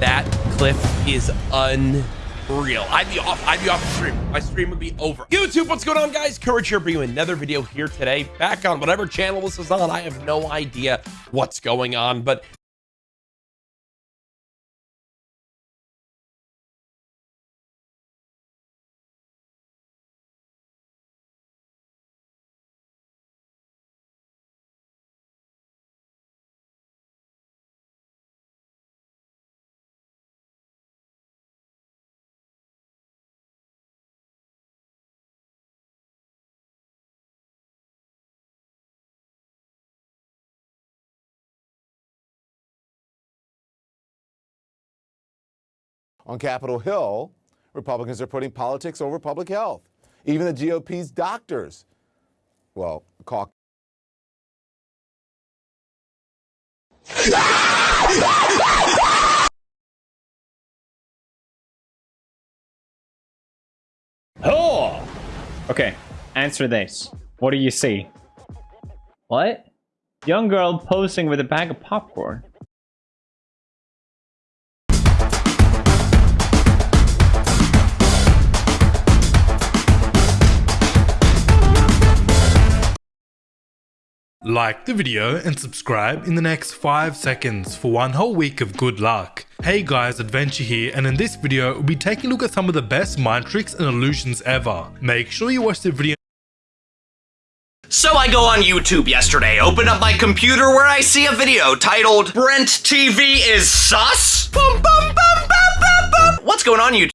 That clip is unreal. I'd be off. I'd be off the stream. My stream would be over. YouTube, what's going on, guys? Courage here, bringing another video here today. Back on whatever channel this is on. I have no idea what's going on, but On Capitol Hill, Republicans are putting politics over public health. Even the GOP's doctors, well, caucus. Oh! Okay, answer this. What do you see? What? Young girl posing with a bag of popcorn. Like the video and subscribe in the next 5 seconds for one whole week of good luck. Hey guys, Adventure here and in this video we'll be taking a look at some of the best mind tricks and illusions ever. Make sure you watch the video so I go on YouTube yesterday, open up my computer where I see a video titled Brent TV is sus? Bum, bum, bum, What's going on YouTube?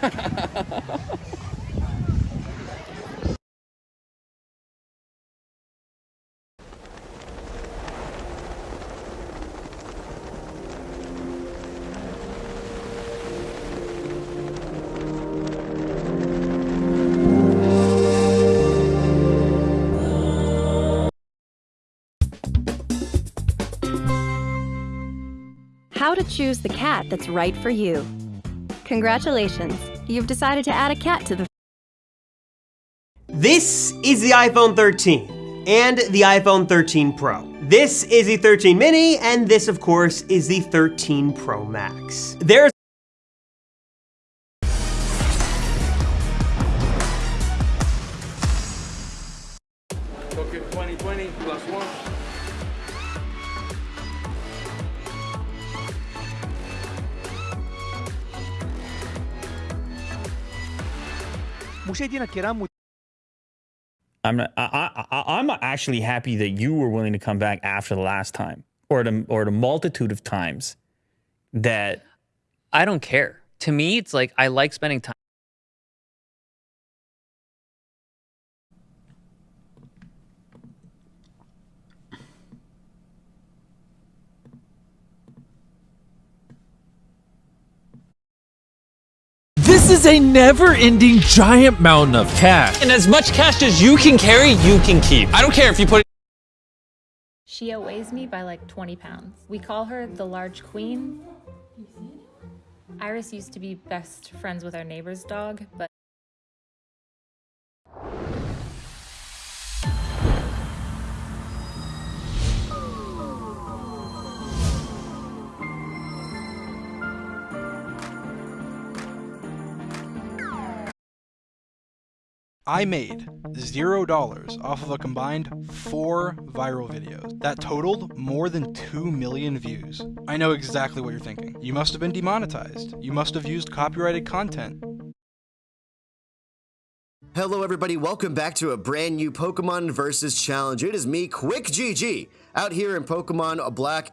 How to choose the cat that's right for you. Congratulations, you've decided to add a cat to the This is the iPhone 13 and the iPhone 13 Pro. This is the 13 mini and this of course is the 13 Pro Max. There's Tokyo 2020 plus one. I'm not, I, I, I'm actually happy that you were willing to come back after the last time, or the or the multitude of times that I don't care. To me, it's like I like spending time. Is a never-ending giant mountain of cash. And as much cash as you can carry, you can keep. I don't care if you put it She outweighs me by like 20 pounds. We call her the large queen. Iris used to be best friends with our neighbor's dog, but I made zero dollars off of a combined four viral videos that totaled more than 2 million views. I know exactly what you're thinking. You must have been demonetized. You must have used copyrighted content. Hello everybody, welcome back to a brand new Pokemon Versus Challenge. It is me, Quick GG, out here in Pokemon a Black.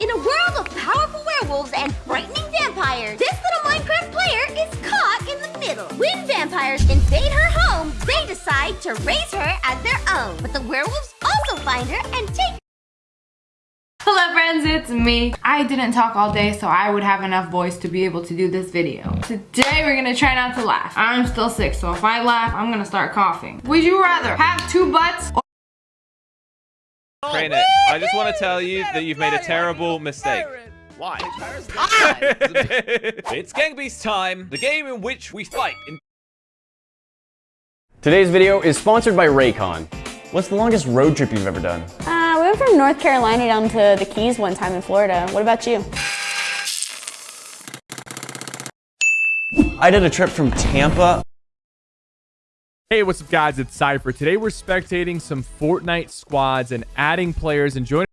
In a world of powerful werewolves and frightening vampires, vampires invade her home, they decide to raise her as their own. But the werewolves also find her and take Hello friends, it's me. I didn't talk all day so I would have enough voice to be able to do this video. Today we're gonna try not to laugh. I'm still sick so if I laugh, I'm gonna start coughing. Would you rather have two butts or Crane I just want to tell you that you've made a terrible mistake. Why? it's Gang Beast time, the game in which we fight in Today's video is sponsored by Raycon. What's the longest road trip you've ever done? Uh, we went from North Carolina down to the Keys one time in Florida. What about you? I did a trip from Tampa. Hey, what's up guys? It's Cypher. Today we're spectating some Fortnite squads and adding players and joining